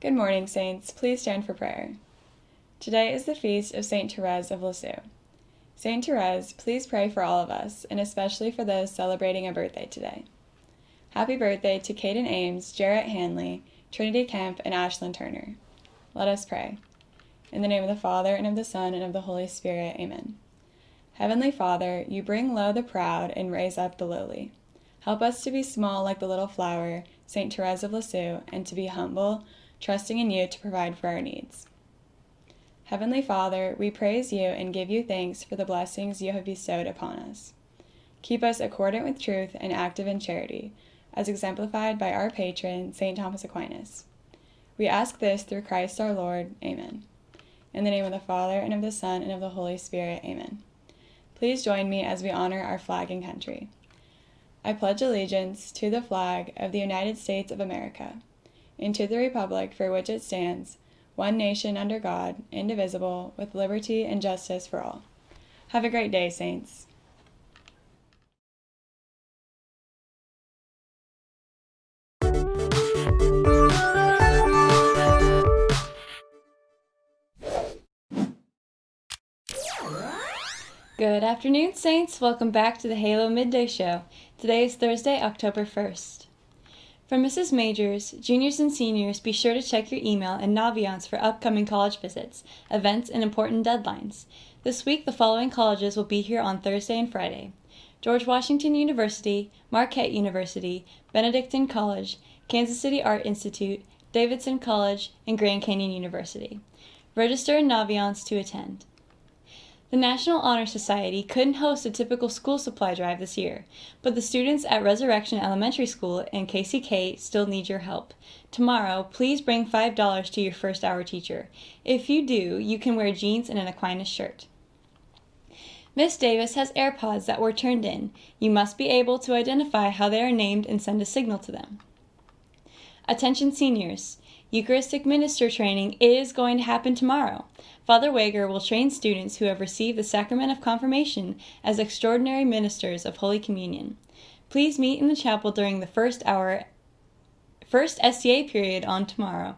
Good morning, Saints. Please stand for prayer. Today is the feast of St. Therese of Lisieux. St. Therese, please pray for all of us, and especially for those celebrating a birthday today. Happy birthday to Caden Ames, Jarrett Hanley, Trinity Kemp, and Ashlyn Turner. Let us pray. In the name of the Father, and of the Son, and of the Holy Spirit, amen. Heavenly Father, you bring low the proud and raise up the lowly. Help us to be small like the little flower, St. Therese of Lisieux, and to be humble, trusting in you to provide for our needs. Heavenly Father, we praise you and give you thanks for the blessings you have bestowed upon us. Keep us accordant with truth and active in charity, as exemplified by our patron, St. Thomas Aquinas. We ask this through Christ our Lord. Amen. In the name of the Father, and of the Son, and of the Holy Spirit. Amen. Please join me as we honor our flag and country. I pledge allegiance to the flag of the United States of America and to the republic for which it stands, one nation under God, indivisible, with liberty and justice for all. Have a great day, Saints. Good afternoon, Saints. Welcome back to the Halo Midday Show. Today is Thursday, October 1st. From Mrs. Majors, juniors and seniors, be sure to check your email and Naviance for upcoming college visits, events, and important deadlines. This week, the following colleges will be here on Thursday and Friday George Washington University, Marquette University, Benedictine College, Kansas City Art Institute, Davidson College, and Grand Canyon University. Register in Naviance to attend. The National Honor Society couldn't host a typical school supply drive this year, but the students at Resurrection Elementary School and KCK still need your help. Tomorrow, please bring $5 to your first hour teacher. If you do, you can wear jeans and an Aquinas shirt. Miss Davis has AirPods that were turned in. You must be able to identify how they are named and send a signal to them. Attention seniors. Eucharistic minister training is going to happen tomorrow. Father Wager will train students who have received the sacrament of confirmation as extraordinary ministers of Holy Communion. Please meet in the chapel during the first hour first SCA period on tomorrow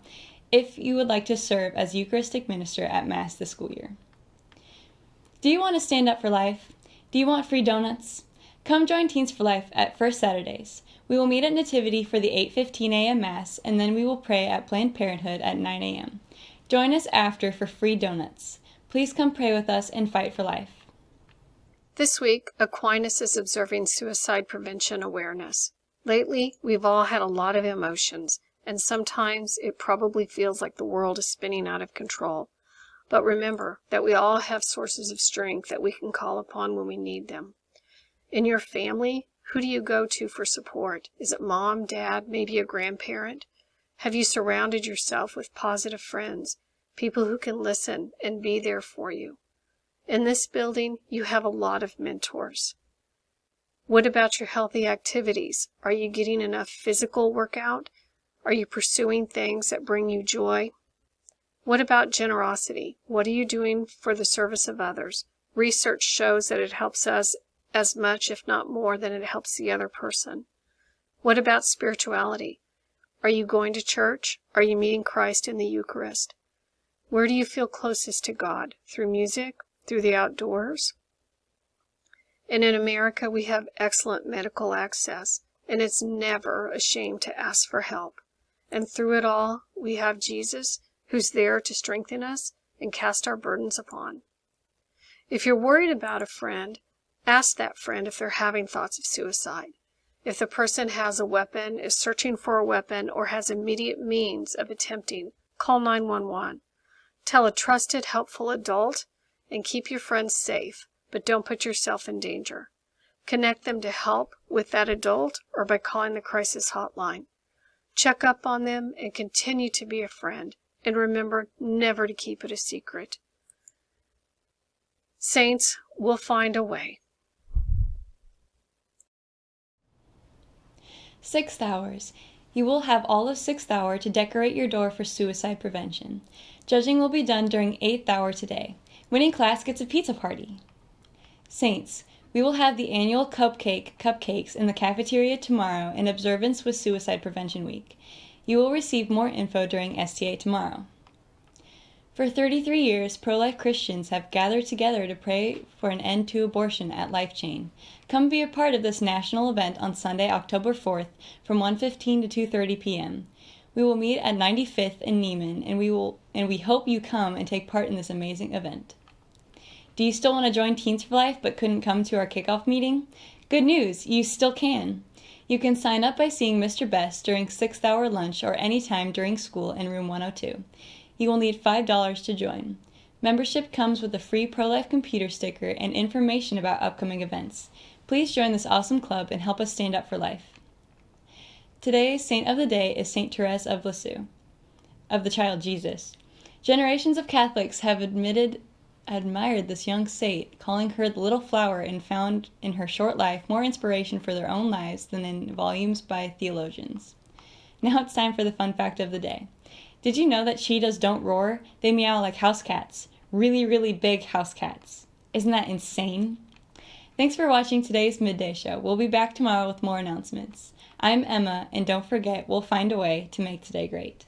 if you would like to serve as Eucharistic minister at Mass this school year. Do you want to stand up for life? Do you want free donuts? Come join Teens for Life at First Saturdays. We will meet at Nativity for the 8:15 a.m. Mass, and then we will pray at Planned Parenthood at 9 a.m. Join us after for free donuts. Please come pray with us and fight for life. This week, Aquinas is observing suicide prevention awareness. Lately, we've all had a lot of emotions, and sometimes it probably feels like the world is spinning out of control. But remember that we all have sources of strength that we can call upon when we need them. In your family, who do you go to for support? Is it mom, dad, maybe a grandparent? Have you surrounded yourself with positive friends, people who can listen and be there for you? In this building, you have a lot of mentors. What about your healthy activities? Are you getting enough physical workout? Are you pursuing things that bring you joy? What about generosity? What are you doing for the service of others? Research shows that it helps us as much, if not more, than it helps the other person. What about spirituality? Are you going to church? Are you meeting Christ in the Eucharist? Where do you feel closest to God? Through music? Through the outdoors? And in America, we have excellent medical access, and it's never a shame to ask for help. And through it all, we have Jesus, who's there to strengthen us and cast our burdens upon. If you're worried about a friend, Ask that friend if they're having thoughts of suicide. If the person has a weapon, is searching for a weapon, or has immediate means of attempting, call 911. Tell a trusted, helpful adult and keep your friends safe, but don't put yourself in danger. Connect them to help with that adult or by calling the crisis hotline. Check up on them and continue to be a friend. And remember never to keep it a secret. Saints, we'll find a way. Sixth hours. You will have all of sixth hour to decorate your door for suicide prevention. Judging will be done during eighth hour today. Winning class gets a pizza party. Saints, we will have the annual cupcake cupcakes in the cafeteria tomorrow in observance with Suicide Prevention Week. You will receive more info during STA tomorrow. For 33 years, pro life Christians have gathered together to pray for an end to abortion at Life Chain. Come be a part of this national event on Sunday, October 4th from 1:15 to 2:30 p.m. We will meet at 95th in Nieman and we will and we hope you come and take part in this amazing event. Do you still want to join Teens for Life but couldn't come to our kickoff meeting? Good news, you still can. You can sign up by seeing Mr. Best during 6th hour lunch or any time during school in room 102. You will need $5 to join. Membership comes with a free pro life computer sticker and information about upcoming events. Please join this awesome club and help us stand up for life. Today's saint of the day is Saint Therese of Lisieux, of the child Jesus. Generations of Catholics have admitted admired this young saint, calling her the little flower and found in her short life more inspiration for their own lives than in volumes by theologians. Now it's time for the fun fact of the day. Did you know that cheetahs don't roar? They meow like house cats. Really, really big house cats. Isn't that insane? Thanks for watching today's Midday Show. We'll be back tomorrow with more announcements. I'm Emma, and don't forget, we'll find a way to make today great.